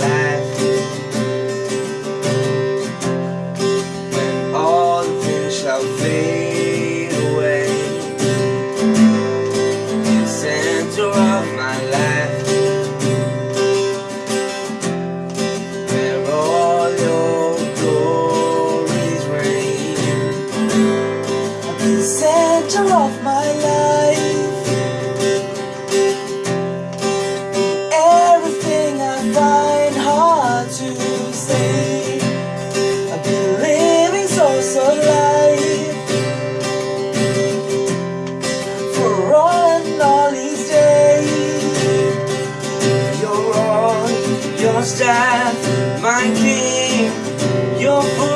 life. When all the fish are faded to say, I've been living so, so life for all and all these days. You're all, your staff, my king, your food.